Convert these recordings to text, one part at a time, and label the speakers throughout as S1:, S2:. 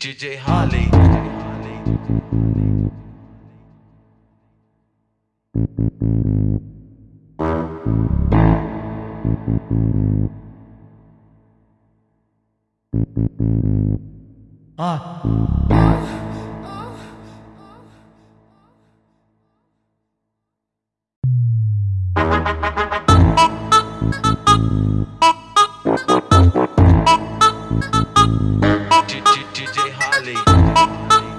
S1: DJ Holly.
S2: Ah.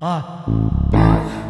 S1: 啊！